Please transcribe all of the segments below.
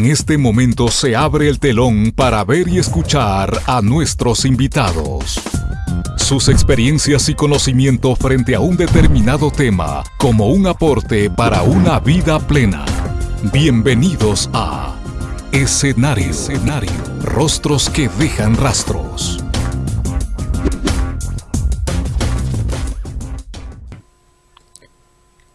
En este momento se abre el telón para ver y escuchar a nuestros invitados. Sus experiencias y conocimiento frente a un determinado tema como un aporte para una vida plena. Bienvenidos a Escenario, Escenario. Rostros que dejan rastros.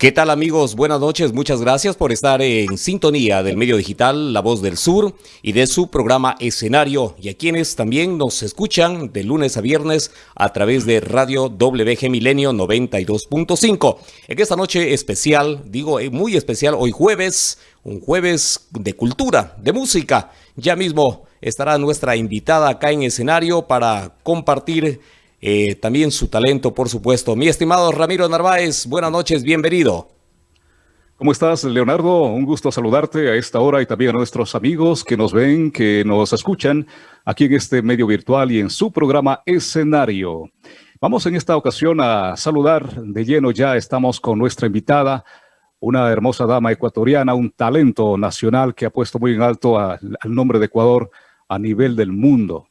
¿Qué tal amigos? Buenas noches, muchas gracias por estar en sintonía del medio digital La Voz del Sur y de su programa Escenario y a quienes también nos escuchan de lunes a viernes a través de Radio WG Milenio 92.5. En esta noche especial, digo eh, muy especial, hoy jueves, un jueves de cultura, de música. Ya mismo estará nuestra invitada acá en escenario para compartir eh, también su talento, por supuesto. Mi estimado Ramiro Narváez, buenas noches, bienvenido. ¿Cómo estás, Leonardo? Un gusto saludarte a esta hora y también a nuestros amigos que nos ven, que nos escuchan aquí en este medio virtual y en su programa Escenario. Vamos en esta ocasión a saludar de lleno ya, estamos con nuestra invitada, una hermosa dama ecuatoriana, un talento nacional que ha puesto muy en alto al nombre de Ecuador a nivel del mundo.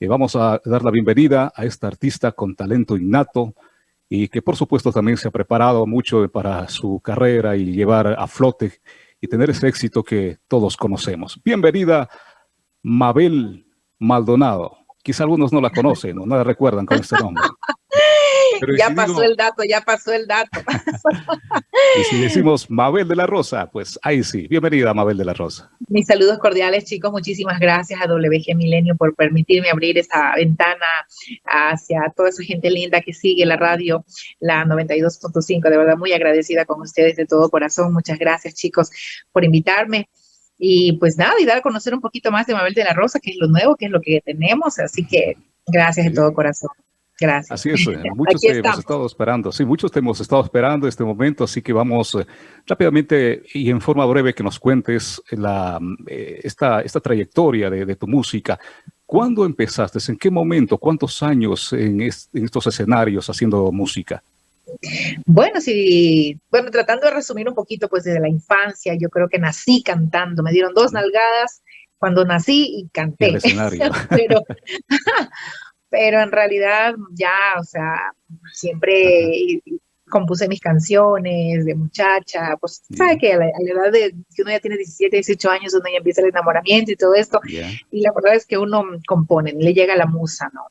Y vamos a dar la bienvenida a esta artista con talento innato y que por supuesto también se ha preparado mucho para su carrera y llevar a flote y tener ese éxito que todos conocemos. Bienvenida, Mabel Maldonado. Quizá algunos no la conocen o no la recuerdan con este nombre. ya pasó el dato, ya pasó el dato. y si decimos Mabel de la Rosa, pues ahí sí. Bienvenida, Mabel de la Rosa. Mis saludos cordiales, chicos. Muchísimas gracias a WG Milenio por permitirme abrir esta ventana hacia toda esa gente linda que sigue la radio, la 92.5. De verdad, muy agradecida con ustedes de todo corazón. Muchas gracias, chicos, por invitarme. Y pues nada, y dar a conocer un poquito más de Mabel de la Rosa, que es lo nuevo, que es lo que tenemos. Así que gracias de todo corazón. Gracias. Así es, eh, muchos te hemos estado esperando, sí, muchos te hemos estado esperando este momento, así que vamos eh, rápidamente y en forma breve que nos cuentes la, eh, esta, esta trayectoria de, tu música. ¿Cuándo empezaste? ¿En qué momento? ¿Cuántos años en, estos escenarios haciendo música? Bueno, sí, bueno, tratando de resumir un poquito, pues desde la infancia, yo creo que nací cantando, me dieron dos nalgadas cuando nací y canté. escenario. Pero, pero en realidad ya, o sea, siempre compuse mis canciones de muchacha, pues sabe que a la, edad de que uno ya tiene 17, 18 años, uno ya empieza el enamoramiento y todo esto, y la verdad es que uno compone, le llega la musa, ¿no?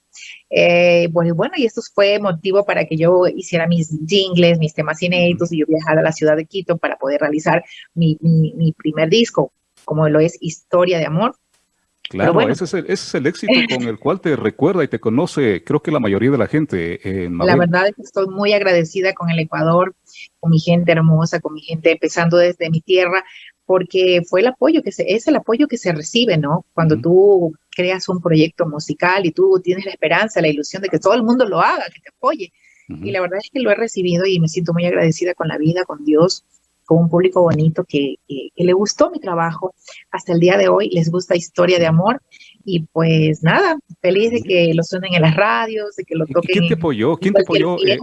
Eh, bueno, bueno, y esto fue motivo para que yo hiciera mis jingles, mis temas inéditos, y yo viajara a la ciudad de Quito para poder realizar mi, mi, mi primer disco, como lo es Historia de Amor, Claro, ese, es el, ese, es el, éxito con el cual te recuerda y te conoce, creo que la mayoría de la gente. En la verdad es que estoy muy agradecida con el Ecuador, con mi gente hermosa, con mi gente empezando desde mi tierra, porque fue el apoyo que se, es el apoyo que se recibe, ¿no? Cuando tú creas un proyecto musical y tú tienes la esperanza, la ilusión de que todo el mundo lo haga, que te apoye. Y la verdad es que lo he recibido y me siento muy agradecida con la vida, con Dios, con un público bonito que, le gustó mi trabajo. Hasta el día de hoy les gusta Historia de Amor. Y pues nada, feliz de que lo suenen en las radios, de que lo toquen. ¿Quién te apoyó? ¿Quién te apoyó? Eh,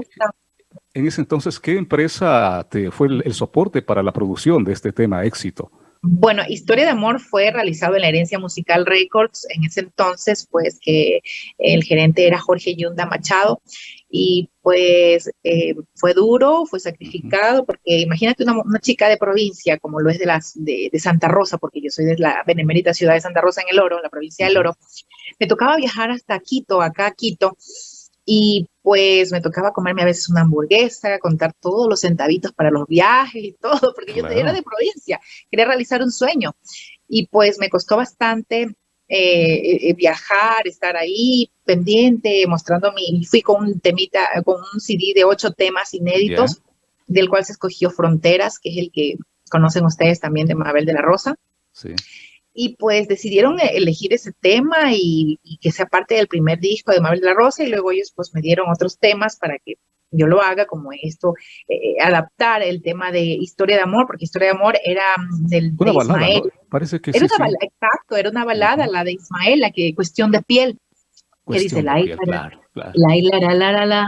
en ese entonces, ¿qué empresa te fue el, soporte para la producción de este tema éxito? Bueno, Historia de Amor fue realizado en la Herencia Musical Records. En ese entonces, pues que el gerente era Jorge Yunda Machado y pues eh, fue duro, fue sacrificado, porque imagínate una, chica de provincia como lo es de, las, de, Santa Rosa, porque yo soy de la benemérita ciudad de Santa Rosa en el Oro, la provincia del Oro, me tocaba viajar hasta Quito, acá a Quito, y pues me tocaba comerme a veces una hamburguesa, contar todos los centavitos para los viajes y todo, porque yo era de provincia, quería realizar un sueño. Y pues me costó bastante eh, eh, viajar, estar ahí pendiente, mostrando mi, fui con un temita, con un CD de ocho temas inéditos, del cual se escogió Fronteras, que es el que conocen ustedes también de Mabel de la Rosa. Y pues decidieron e-, elegir ese tema y, y, que sea parte del primer disco de Mabel de la Rosa y luego ellos pues me dieron otros temas para que yo lo haga, como esto, eh, eh, adaptar el tema de historia de amor, porque historia de amor era mm, del una balada, Parece que era una Balada, exacto, era una balada, la de Ismael, la que cuestión de piel. Que dice la la la la la la la la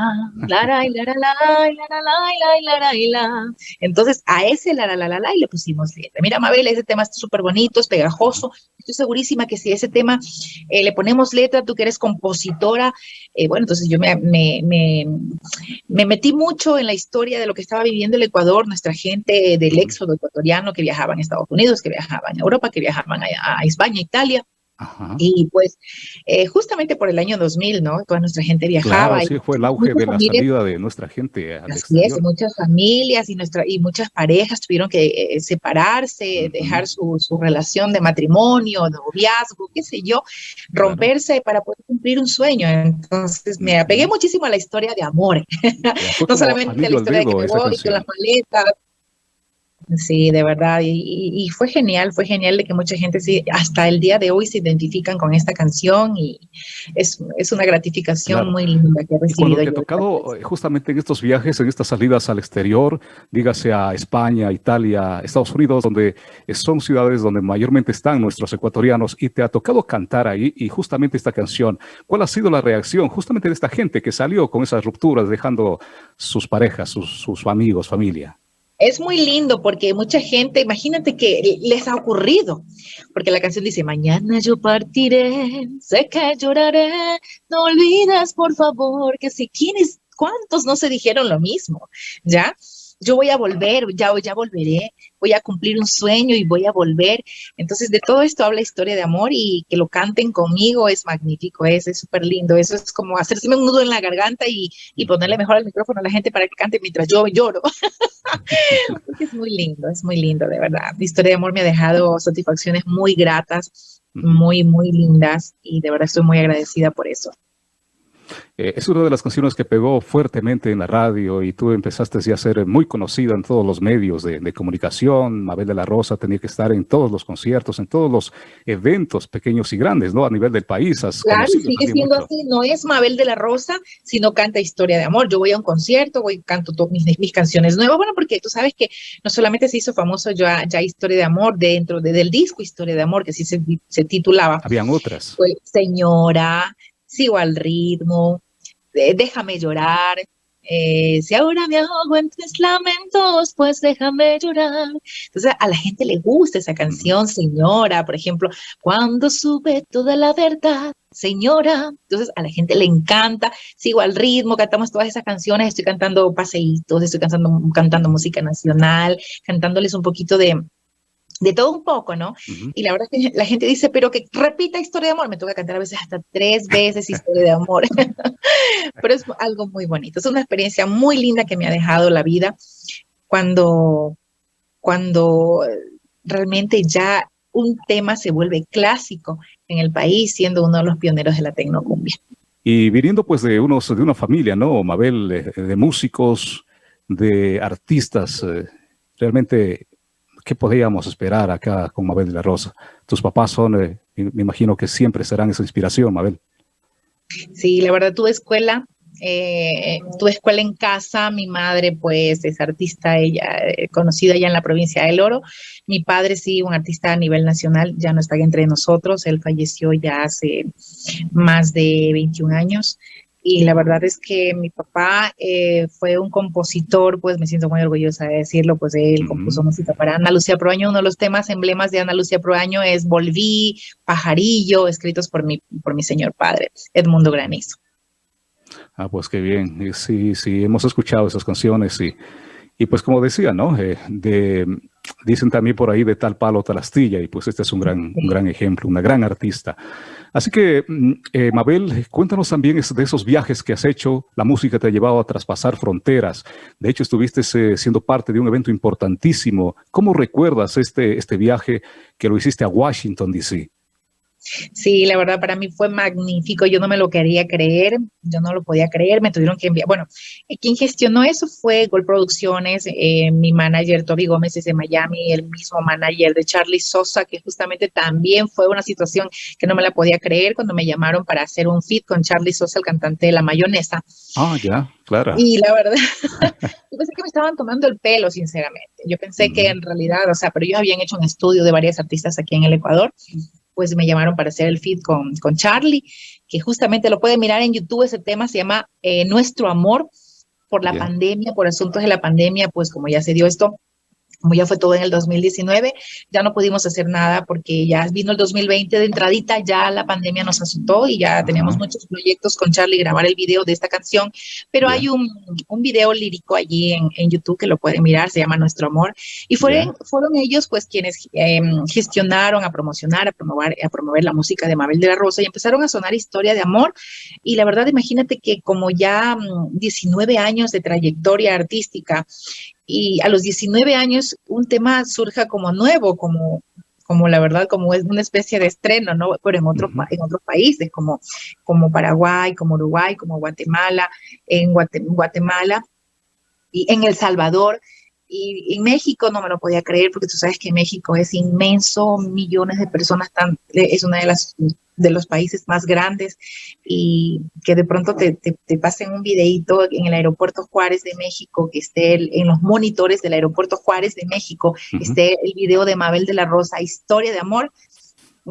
Entonces a ese la la la la la y le pusimos letra. Mira, Mabel, ese tema está súper bonito, es pegajoso. Estoy segurísima que si ese tema le ponemos letra, tú que eres compositora, bueno, entonces yo me, me, me, me, metí mucho en la historia de lo que estaba viviendo el Ecuador, nuestra gente del éxodo ecuatoriano que viajaban a Estados Unidos, que viajaban a Europa, que viajaban a, a España, Italia y pues eh, justamente por el año 2000, ¿no? Toda nuestra gente viajaba. sí, fue el auge de la salida de nuestra gente al Así es, muchas familias y, nuestra, y muchas parejas tuvieron que eh, separarse, dejar su, su, relación de matrimonio, de noviazgo, qué sé yo, romperse para poder cumplir un sueño. Entonces me apegué muchísimo a la historia de amor. no solamente a la historia de que me voy con las maletas, Sí, de verdad. Y, fue genial, fue genial de que mucha gente sí, hasta el día de hoy se identifican con esta canción y es, una gratificación muy linda que he recibido. Te ha tocado eh, justamente en estos viajes, en estas salidas al exterior, dígase a España, Italia, Estados Unidos, donde son ciudades donde mayormente están nuestros ecuatorianos y te ha tocado cantar ahí y justamente esta canción, ¿cuál ha sido la reacción justamente de esta gente que salió con esas rupturas, dejando sus parejas, sus, sus amigos, familia? Es muy lindo porque mucha gente, imagínate que les ha ocurrido, porque la canción dice, mañana yo partiré, sé que lloraré, no olvides por favor que si quienes, cuántos no se dijeron lo mismo, ¿ya? Yo voy a volver, ya, ya volveré, voy a cumplir un sueño y voy a volver. Entonces, de todo esto habla historia de amor y que lo canten conmigo es magnífico, es súper lindo. Eso es como hacerse un nudo en la garganta y, y, ponerle mejor el micrófono a la gente para que cante mientras yo lloro. Porque es muy lindo, es muy lindo, de verdad. La historia de amor me ha dejado satisfacciones muy gratas, muy, muy lindas y de verdad estoy muy agradecida por eso. Eh, es una de las canciones que pegó fuertemente en la radio y tú empezaste ya a ser muy conocida en todos los medios de, comunicación. Mabel de la Rosa tenía que estar en todos los conciertos, en todos los eventos pequeños y grandes, ¿no? A nivel del país. claro, sigue siendo así. No es Mabel de la Rosa, sino canta Historia de Amor. Yo voy a un concierto, voy canto todas mis, mis canciones nuevas. Bueno, porque tú sabes que no solamente se hizo famoso ya, ya Historia de Amor dentro del disco Historia de Amor, que sí se, se titulaba. Habían otras. Señora, Sigo al ritmo, déjame llorar. Eh, si ahora me ahogo en tres lamentos, pues déjame llorar. Entonces a la gente le gusta esa canción, señora, por ejemplo, cuando sube toda la verdad, señora. Entonces a la gente le encanta, sigo al ritmo, cantamos todas esas canciones, estoy cantando paseitos, estoy cantando, cantando música nacional, cantándoles un poquito de, de todo un poco, ¿no? Y la verdad es que la gente dice, pero que repita historia de amor, me toca cantar a veces hasta tres veces historia de amor, pero es algo muy bonito, es una experiencia muy linda que me ha dejado la vida cuando, cuando realmente ya un tema se vuelve clásico en el país, siendo uno de los pioneros de la tecnocumbia. Y viniendo pues de, unos, de una familia, ¿no, Mabel? De, músicos, de artistas, eh, realmente ¿qué podíamos esperar acá con Mabel de la Rosa? Tus papás son, eh, me imagino que siempre serán esa inspiración, Mabel. Sí, la verdad, tu escuela, eh, tu escuela en casa, mi madre pues es artista, ella eh, conocida ya en la provincia del Oro, mi padre sí, un artista a nivel nacional, ya no está entre nosotros, él falleció ya hace más de 21 años, y la verdad es que mi papá eh, fue un compositor, pues me siento muy orgullosa de decirlo, pues él compuso música para Ana Lucía Proaño, uno de los temas emblemas de Ana Lucía Proaño es Volví, Pajarillo, escritos por mi, por mi señor padre, Edmundo Granizo. Ah, pues qué bien, sí, sí, hemos escuchado esas canciones y, y pues como decía, ¿no? Eh, de, dicen también por ahí de tal palo, tal astilla, y pues este es un gran, un gran ejemplo, una gran artista. Así que, mm, eh, Mabel, cuéntanos también de esos viajes que has hecho. La música te ha llevado a traspasar fronteras. De hecho, estuviste eh, siendo parte de un evento importantísimo. ¿Cómo recuerdas este, este viaje que lo hiciste a Washington, D.C.? Sí, la verdad para mí fue magnífico, yo no me lo quería creer, yo no lo podía creer, me tuvieron que enviar, bueno, eh, quien gestionó eso fue Gold Producciones, eh, mi manager Toby Gómez es de Miami, el mismo manager de Charlie Sosa, que justamente también fue una situación que no me la podía creer cuando me llamaron para hacer un fit con Charlie Sosa, el cantante de La Mayonesa. Ah, ya, claro. Y la verdad, yo pensé que me estaban tomando el pelo, sinceramente. Yo pensé que en realidad, o sea, pero ellos habían hecho un estudio de varias artistas aquí en el Ecuador pues me llamaron para hacer el feed con, con Charlie que justamente lo pueden mirar en YouTube, ese tema se llama eh, Nuestro Amor, por la pandemia, por asuntos de la pandemia, pues como ya se dio esto, como ya fue todo en el 2019, ya no pudimos hacer nada porque ya vino el 2020 de entradita, ya la pandemia nos asustó y ya teníamos muchos proyectos con Charlie grabar el video de esta canción, pero hay un, un, video lírico allí en, en, YouTube que lo pueden mirar, se llama Nuestro Amor, y fueron, fueron ellos pues quienes eh, gestionaron a promocionar, a promover, a promover la música de Mabel de la Rosa y empezaron a sonar historia de amor, y la verdad imagínate que como ya 19 mm, años de trayectoria artística y a los 19 años un tema surja como nuevo, como, como la verdad, como es una especie de estreno, ¿no? Pero en, otro, en otros países, como, como Paraguay, como Uruguay, como Guatemala, en Guatemala y en El Salvador. Y en México no me lo podía creer porque tú sabes que México es inmenso, millones de personas, tan, es una de las de los países más grandes y que de pronto te, te, pasen un videito en el aeropuerto Juárez de México, que esté en los monitores del aeropuerto Juárez de México, esté el video de Mabel de la Rosa, Historia de Amor,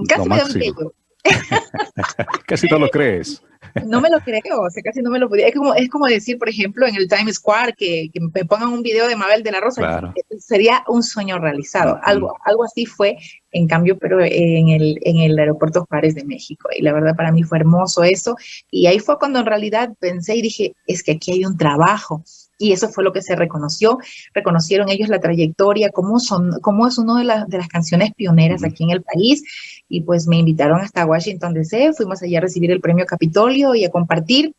casi me da un casi no lo crees. No me lo creo, o sea, casi no me lo podía. Es como, es como decir, por ejemplo, en el Times Square que, que me pongan un video de Mabel de la Rosa. Sería un sueño realizado. Algo, algo así fue, en cambio, pero en el, en el aeropuerto Juárez de México. Y la verdad para mí fue hermoso eso. Y ahí fue cuando en realidad pensé y dije, es que aquí hay un trabajo y eso fue lo que se reconoció. Reconocieron ellos la trayectoria, cómo, son, cómo es una de, las de las canciones pioneras aquí en el país. Y pues me invitaron hasta Washington DC, fuimos allá a recibir el premio Capitolio y a compartir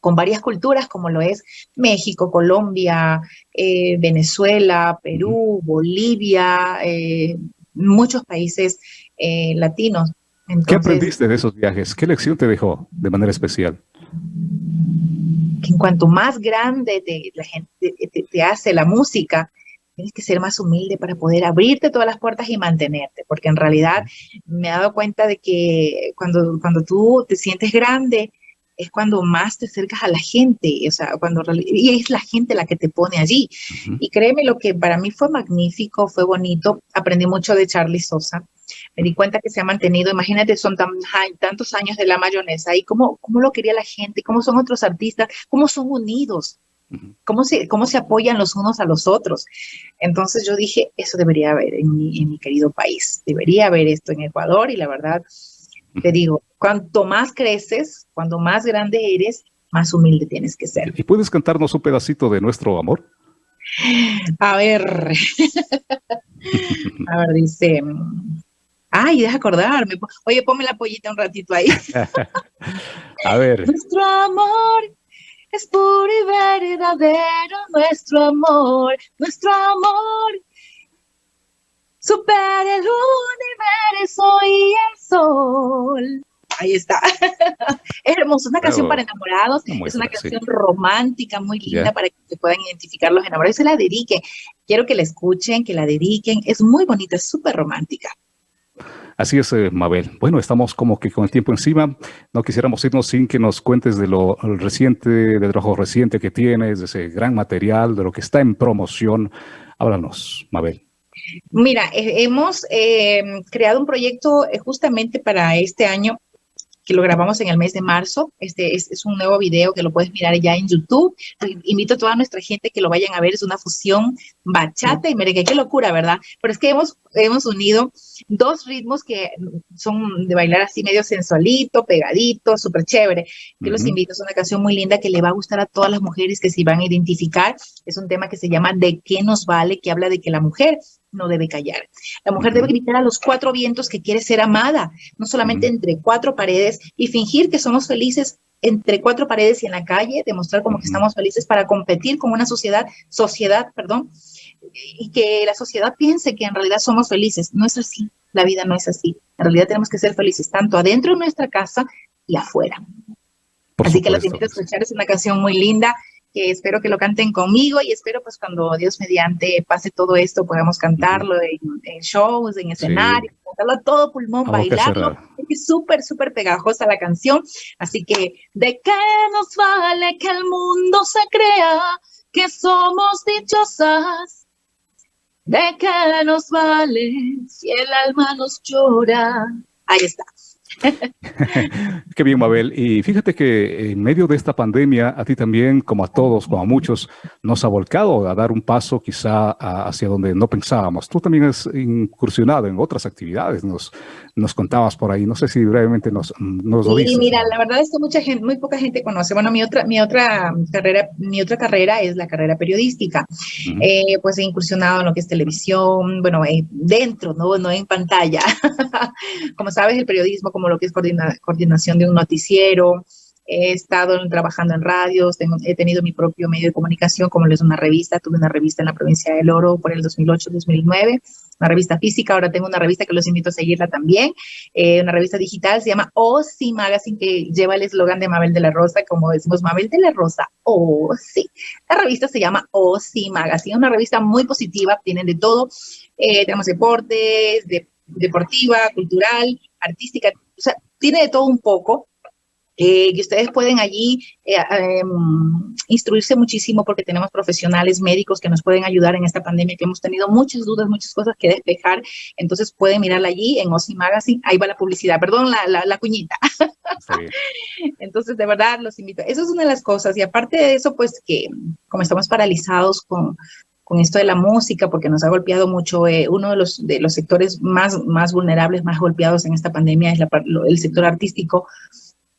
con varias culturas como lo es México, Colombia, eh, Venezuela, Perú, Bolivia, eh, muchos países eh, latinos. ¿Qué aprendiste de esos viajes? ¿Qué lección te dejó de manera especial? Que en cuanto más grande te, la gente, te, hace la música, tienes que ser más humilde para poder abrirte todas las puertas y mantenerte, porque en realidad me he dado cuenta de que cuando, cuando tú te sientes grande, es cuando más te acercas a la gente, o sea, cuando y es la gente la que te pone allí. Y créeme, lo que para mí fue magnífico, fue bonito, aprendí mucho de Charlie Sosa, me di cuenta que se ha mantenido, imagínate, son tan, tantos años de la mayonesa. Y cómo, cómo lo quería la gente, cómo son otros artistas, cómo son unidos, cómo se, cómo se apoyan los unos a los otros. Entonces yo dije, eso debería haber en mi, en mi querido país, debería haber esto en Ecuador y la verdad, te digo, cuanto más creces, cuando más grande eres, más humilde tienes que ser. ¿Y puedes cantarnos un pedacito de nuestro amor? A ver, a ver, dice, Ay, deja acordarme. Oye, ponme la pollita un ratito ahí. A ver. Nuestro amor es puro y verdadero. Nuestro amor, nuestro amor. Supera el universo y el sol. Ahí está. es hermoso, una canción para enamorados, es una canción romántica, muy linda para que se puedan identificar los enamorados. Se la dedique. Quiero que la escuchen, que la dediquen. Es muy bonita, es súper romántica. Así es, eh, Mabel. Bueno, estamos como que con el tiempo encima. No quisiéramos irnos sin que nos cuentes de lo reciente, del trabajo reciente que tienes, de ese gran material, de lo que está en promoción. Háblanos, Mabel. Mira, hemos eh, creado un proyecto eh, justamente para este año que lo grabamos en el mes de marzo. Este es, un nuevo video que lo puedes mirar ya en YouTube. Invito a toda nuestra gente que lo vayan a ver. Es una fusión bachata y merengue. Qué locura, ¿verdad? Pero es que hemos, hemos unido dos ritmos que son de bailar así medio sensualito, pegadito, súper chévere. Yo los invito. Es una canción muy linda que le va a gustar a todas las mujeres que se van a identificar. Es un tema que se llama ¿De qué nos vale? que habla de que la mujer no debe callar. La mujer debe gritar a los cuatro vientos que quiere ser amada, no solamente entre cuatro paredes y fingir que somos felices entre cuatro paredes y en la calle, demostrar como que estamos felices para competir con una sociedad, sociedad, perdón, y que la sociedad piense que en realidad somos felices. No es así, la vida no es así. En realidad tenemos que ser felices tanto adentro de nuestra casa y afuera. así que la invito a escuchar, es una canción muy linda que espero que lo canten conmigo y espero pues cuando Dios mediante pase todo esto podamos cantarlo en, shows, en escenario, cantarlo a todo pulmón, bailarlo. Es súper, súper pegajosa la canción. Así que, ¿de qué nos vale que el mundo se crea que somos dichosas? ¿De qué nos vale si el alma nos llora? Ahí está. Qué bien, Mabel. Y fíjate que en medio de esta pandemia, a ti también, como a todos, como a muchos, nos ha volcado a dar un paso quizá hacia donde no pensábamos. Tú también has incursionado en otras actividades, nos, nos contabas por ahí. No sé si brevemente nos, nos lo dices. Sí, mira, la verdad es que mucha gente, muy poca gente conoce. Bueno, mi otra, mi otra carrera, mi otra carrera es la carrera periodística. Eh, pues he incursionado en lo que es televisión, bueno, eh, dentro, no, no en pantalla. como sabes, el periodismo como lo que es coordinación de un noticiero, he estado trabajando en radios, he tenido mi propio medio de comunicación, como es una revista, tuve una revista en la provincia del Oro por el 2008-2009, una revista física, ahora tengo una revista que los invito a seguirla también, eh, una revista digital, se llama OSI Magazine, que lleva el eslogan de Mabel de la Rosa, como decimos, Mabel de la Rosa, sí. La revista se llama OSI Magazine, una revista muy positiva, tienen de todo, eh, tenemos deportes, deportiva, cultural, artística, o sea, tiene de todo un poco, eh, que ustedes pueden allí eh, em, instruirse muchísimo porque tenemos profesionales médicos que nos pueden ayudar en esta pandemia, que hemos tenido muchas dudas, muchas cosas que despejar, entonces pueden mirarla allí en OSI Magazine, ahí va la publicidad, perdón, la, la, cuñita. entonces, de verdad, los invito. Eso es una de las cosas, y aparte de eso, pues que como estamos paralizados con, con esto de la música, porque nos ha golpeado mucho, eh, uno de los, de los sectores más, más vulnerables, más golpeados en esta pandemia es el sector artístico,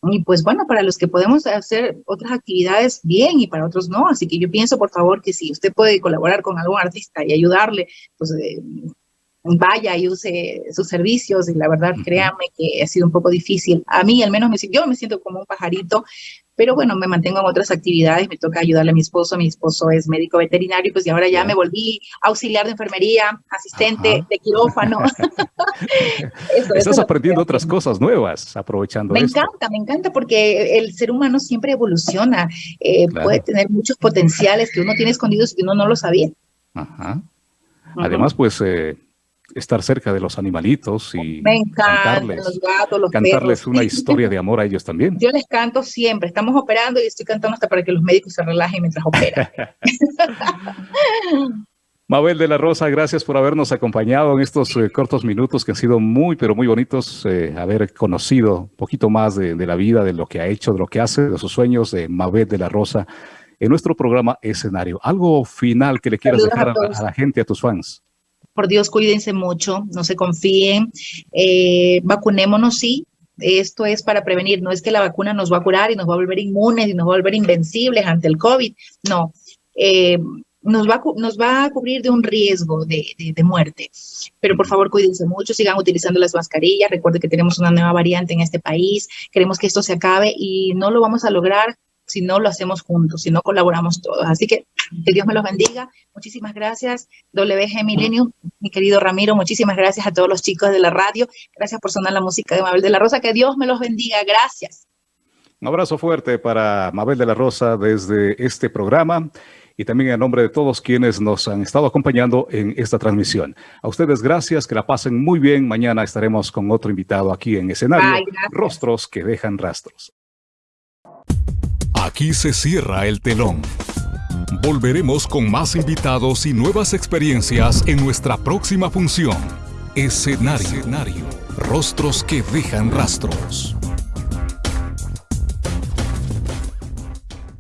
y pues bueno, para los que podemos hacer otras actividades, bien, y para otros no. Así que yo pienso, por favor, que si usted puede colaborar con algún artista y ayudarle, pues eh, vaya y use sus servicios. Y la verdad, créanme que ha sido un poco difícil. A mí, al menos, me, yo me siento como un pajarito pero bueno, me mantengo en otras actividades, me toca ayudarle a mi esposo, mi esposo es médico veterinario, pues y ahora ya me volví auxiliar de enfermería, asistente de quirófano. Estás aprendiendo otras cosas nuevas, aprovechando Me encanta, me encanta porque el ser humano siempre evoluciona, eh, puede tener muchos potenciales que uno tiene escondidos y uno no lo sabía. Ajá. Además, pues... Eh, estar cerca de los animalitos y Me cantarles, los gatos, los cantarles una historia de amor a ellos también. Yo les canto siempre, estamos operando y estoy cantando hasta para que los médicos se relajen mientras operan. Mabel de la Rosa, gracias por habernos acompañado en estos eh, cortos minutos que han sido muy, pero muy bonitos, eh, haber conocido un poquito más de, la vida, de lo que ha hecho, de lo que hace, de sus sueños de Mabel de la Rosa en nuestro programa Escenario. ¿Algo final que le quieras dejar a la gente, a tus fans? Por Dios, cuídense mucho, no se confíen, eh, vacunémonos, sí, esto es para prevenir, no es que la vacuna nos va a curar y nos va a volver inmunes y nos va a volver invencibles ante el COVID, no. Eh, nos va, nos va a cubrir de un riesgo de, de, muerte. Pero por favor, cuídense mucho, sigan utilizando las mascarillas. Recuerden que tenemos una nueva variante en este país. Queremos que esto se acabe y no lo vamos a lograr si no lo hacemos juntos, si no colaboramos todos. Así que que Dios me los bendiga. Muchísimas gracias, WG Millennium, mi querido Ramiro, muchísimas gracias a todos los chicos de la radio. Gracias por sonar la música de Mabel de la Rosa. Que Dios me los bendiga. Gracias. Un abrazo fuerte para Mabel de la Rosa desde este programa y también en nombre de todos quienes nos han estado acompañando en esta transmisión. A ustedes gracias, que la pasen muy bien. Mañana estaremos con otro invitado aquí en escenario, Rostros que dejan rastros. Aquí se cierra el telón. Volveremos con más invitados y nuevas experiencias en nuestra próxima función. Escenario. Rostros que dejan rastros.